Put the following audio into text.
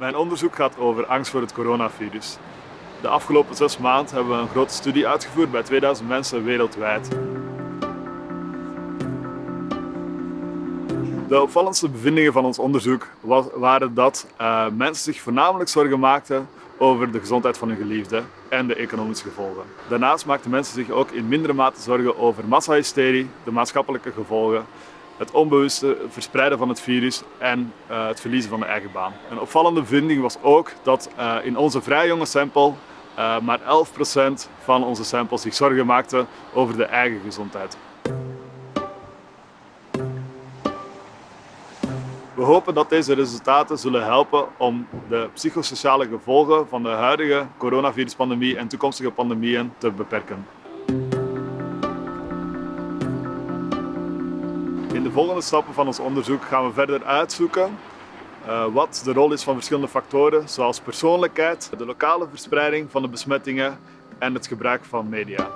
Mijn onderzoek gaat over angst voor het coronavirus. De afgelopen zes maanden hebben we een grote studie uitgevoerd bij 2000 mensen wereldwijd. De opvallendste bevindingen van ons onderzoek waren dat uh, mensen zich voornamelijk zorgen maakten over de gezondheid van hun geliefde en de economische gevolgen. Daarnaast maakten mensen zich ook in mindere mate zorgen over massahysterie, de maatschappelijke gevolgen, het onbewuste verspreiden van het virus en uh, het verliezen van de eigen baan. Een opvallende vinding was ook dat uh, in onze vrij jonge sample uh, maar 11% van onze samples zich zorgen maakten over de eigen gezondheid. We hopen dat deze resultaten zullen helpen om de psychosociale gevolgen van de huidige coronaviruspandemie en toekomstige pandemieën te beperken. In de volgende stappen van ons onderzoek gaan we verder uitzoeken uh, wat de rol is van verschillende factoren zoals persoonlijkheid, de lokale verspreiding van de besmettingen en het gebruik van media.